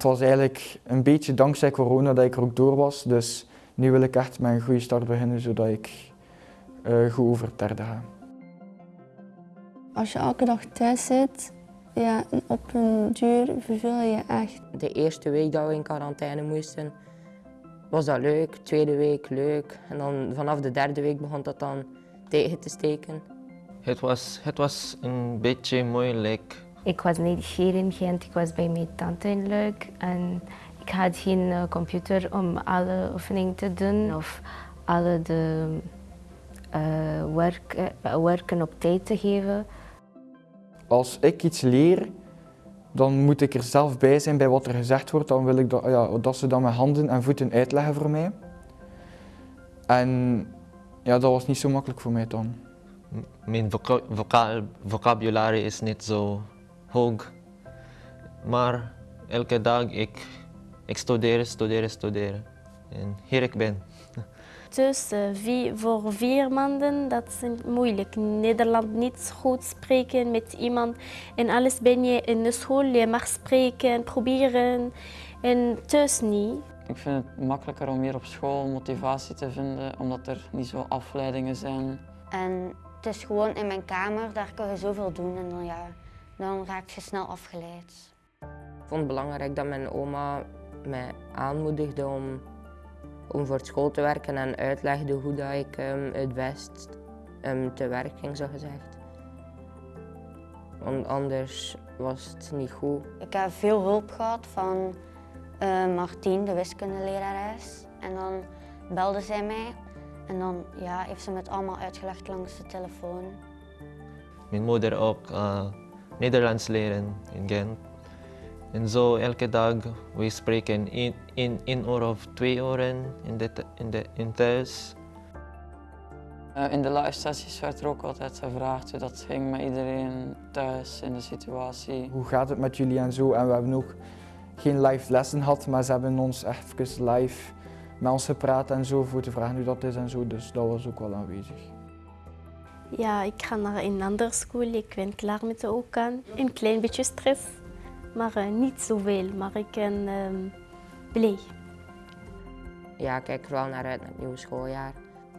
het was eigenlijk een beetje dankzij corona dat ik er ook door was. Dus nu wil ik echt met een goede start beginnen, zodat ik uh, goed over het derde ga. Als je elke dag thuis zit, ja, op een duur verveel je echt. De eerste week dat we in quarantaine moesten, was dat leuk. Tweede week leuk. En dan vanaf de derde week begon dat dan tegen te steken. Het was, het was een beetje moeilijk. Ik was niet hier in Gent, ik was bij mijn tante in Leuk. En ik had geen eh, computer om alle oefeningen te doen of alle de uh, werk, uh, werken op tijd te geven. Als ik iets leer, dan moet ik er zelf bij zijn bij wat er gezegd wordt. Dan wil ik dat, ja, dat ze dat met handen en voeten uitleggen voor mij. En ja, dat was niet zo makkelijk voor mij dan. Mijn voca vocabulaire is niet zo hoog. Maar elke dag ik, ik studeer, studeer, studeren. En hier ik ben. Dus uh, voor vier maanden, dat is moeilijk. Nederland niet goed spreken met iemand. En alles ben je in de school, je mag spreken, proberen. En thuis niet. Ik vind het makkelijker om hier op school motivatie te vinden, omdat er niet zo afleidingen zijn. En het is gewoon in mijn kamer, daar kan je zoveel doen en dan, ja, dan raak je snel afgeleid. Ik vond het belangrijk dat mijn oma mij aanmoedigde om om voor school te werken en uitlegde hoe dat ik um, het best um, te werk ging, zo gezegd. Want anders was het niet goed. Ik heb veel hulp gehad van uh, Martien, de wiskundelerares. En dan belde zij mij en dan ja, heeft ze me het allemaal uitgelegd langs de telefoon. Mijn moeder ook uh, Nederlands leren in Gent. En zo elke dag, we spreken in, in, in uur of twee uren in, de, in, de, in thuis. Uh, in de live sessies werd er ook altijd gevraagd hoe dat ging met iedereen thuis in de situatie. Hoe gaat het met jullie en zo? En we hebben ook geen live lessen gehad, maar ze hebben ons echt even live met ons gepraat en zo voor te vragen hoe dat is en zo. Dus dat was ook wel aanwezig. Ja, ik ga naar een andere school. Ik ben klaar met de OK. Een klein beetje stress maar uh, niet zoveel. Maar ik ben uh, blij. Ja, ik kijk er wel naar uit naar het nieuwe schooljaar.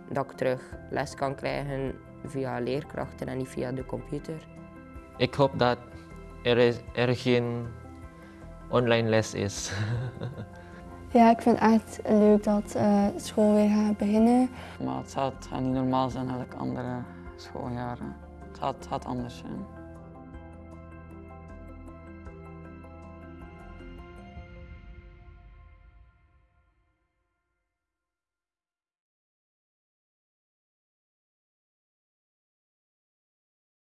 Dat ik terug les kan krijgen via leerkrachten en niet via de computer. Ik hoop dat er, is, er geen online les is. ja, ik vind het echt leuk dat uh, school weer gaat beginnen. Maar het gaat niet normaal zijn als andere schooljaren. Het gaat, het gaat anders zijn.